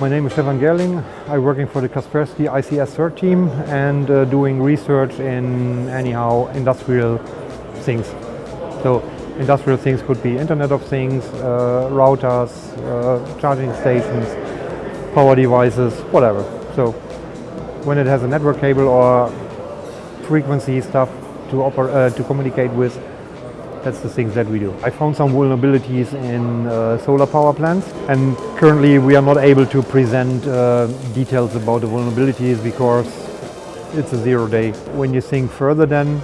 My name is Stefan Gerling. I'm working for the Kaspersky ICS CERT team and uh, doing research in anyhow industrial things. So industrial things could be Internet of Things, uh, routers, uh, charging stations, power devices, whatever. So when it has a network cable or frequency stuff to, uh, to communicate with, that's the things that we do. I found some vulnerabilities in uh, solar power plants and currently we are not able to present uh, details about the vulnerabilities because it's a zero day. When you think further then,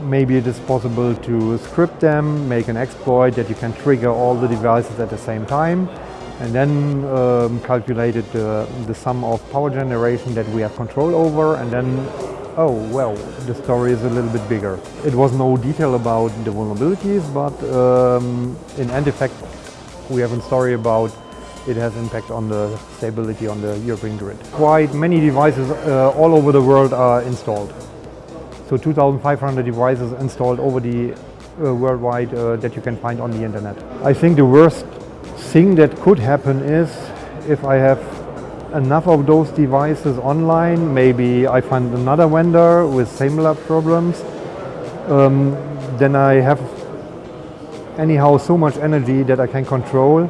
maybe it is possible to script them, make an exploit that you can trigger all the devices at the same time and then um, calculated uh, the sum of power generation that we have control over and then oh, well, the story is a little bit bigger. It was no detail about the vulnerabilities, but um, in end effect, we have a story about it has impact on the stability on the European grid. Quite many devices uh, all over the world are installed. So 2,500 devices installed over the uh, worldwide uh, that you can find on the internet. I think the worst thing that could happen is if I have enough of those devices online, maybe I find another vendor with similar problems, um, then I have anyhow so much energy that I can control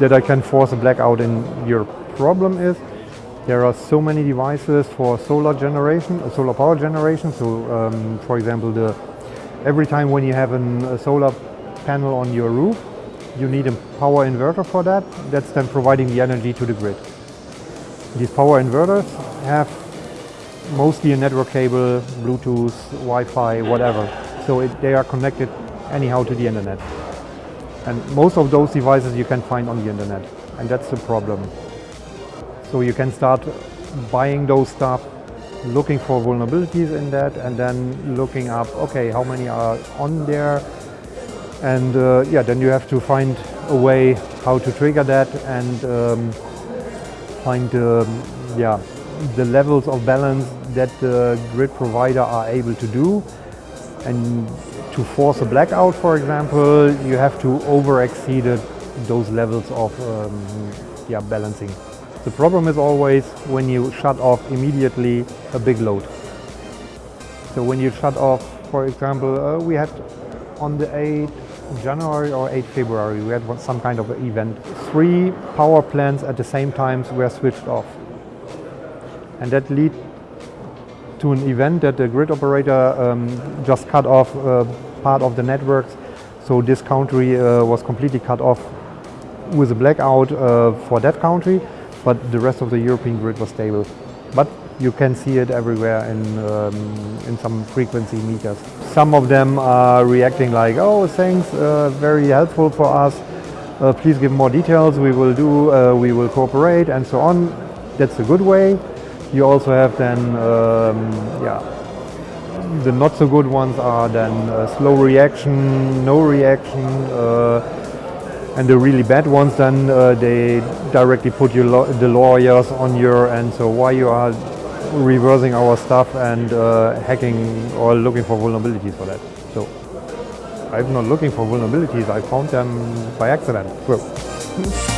that I can force a blackout in your problem is there are so many devices for solar generation, uh, solar power generation. So um, for example, the, every time when you have an, a solar panel on your roof, you need a power inverter for that. That's then providing the energy to the grid. These power inverters have mostly a network cable, Bluetooth, Wi-Fi, whatever. So it, they are connected anyhow to the internet. And most of those devices you can find on the internet. And that's the problem. So you can start buying those stuff, looking for vulnerabilities in that, and then looking up, okay, how many are on there? And uh, yeah, then you have to find a way how to trigger that and um, find um, yeah, the levels of balance that the grid provider are able to do. And to force a blackout, for example, you have to over-exceed those levels of um, yeah, balancing. The problem is always when you shut off immediately a big load. So when you shut off, for example, uh, we had on the 8th January or 8 February, we had some kind of event. Three power plants at the same time were switched off. And that led to an event that the grid operator um, just cut off uh, part of the networks. So this country uh, was completely cut off with a blackout uh, for that country, but the rest of the European grid was stable. But you can see it everywhere in, um, in some frequency meters. Some of them are reacting like, oh, thanks, uh, very helpful for us. Uh, please give more details, we will do, uh, we will cooperate and so on. That's a good way. You also have then, um, yeah, the not so good ones are then uh, slow reaction, no reaction, uh, and the really bad ones then uh, they directly put you lo the lawyers on your and so why you are reversing our stuff and uh, hacking or looking for vulnerabilities for that. So I'm not looking for vulnerabilities, I found them by accident. Well.